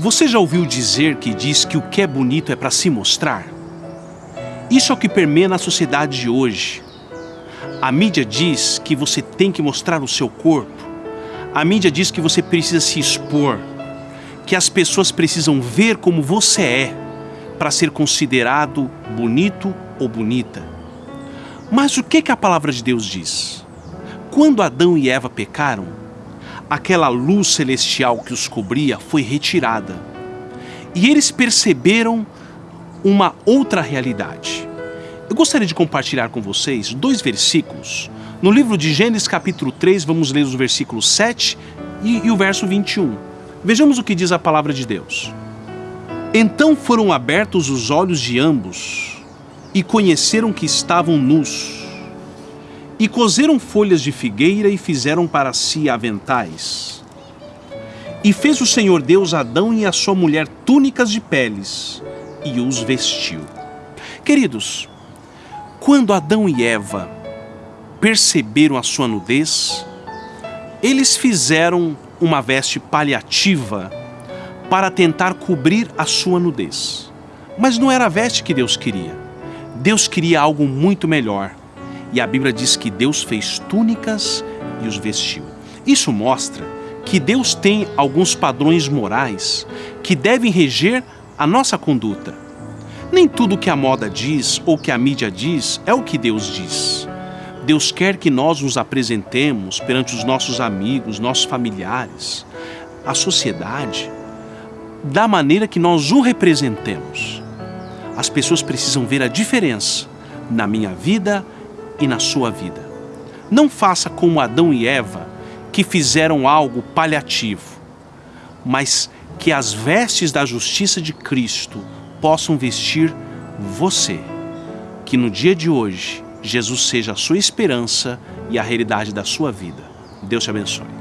Você já ouviu dizer que diz que o que é bonito é para se mostrar? Isso é o que permeia na sociedade de hoje. A mídia diz que você tem que mostrar o seu corpo. A mídia diz que você precisa se expor, que as pessoas precisam ver como você é para ser considerado bonito ou bonita. Mas o que, que a palavra de Deus diz? Quando Adão e Eva pecaram, aquela luz celestial que os cobria foi retirada. E eles perceberam uma outra realidade. Eu gostaria de compartilhar com vocês dois versículos. No livro de Gênesis, capítulo 3, vamos ler os versículos 7 e, e o verso 21. Vejamos o que diz a palavra de Deus. Então foram abertos os olhos de ambos e conheceram que estavam nus e cozeram folhas de figueira e fizeram para si aventais. E fez o Senhor Deus Adão e a sua mulher túnicas de peles e os vestiu. Queridos, quando Adão e Eva perceberam a sua nudez, eles fizeram uma veste paliativa para tentar cobrir a sua nudez. Mas não era a veste que Deus queria. Deus queria algo muito melhor. E a Bíblia diz que Deus fez túnicas e os vestiu. Isso mostra que Deus tem alguns padrões morais que devem reger a nossa conduta. Nem tudo que a moda diz ou que a mídia diz é o que Deus diz. Deus quer que nós nos apresentemos perante os nossos amigos, nossos familiares, a sociedade, da maneira que nós o representemos. As pessoas precisam ver a diferença na minha vida e na sua vida. Não faça como Adão e Eva, que fizeram algo paliativo, mas que as vestes da justiça de Cristo possam vestir você. Que no dia de hoje, Jesus seja a sua esperança e a realidade da sua vida. Deus te abençoe.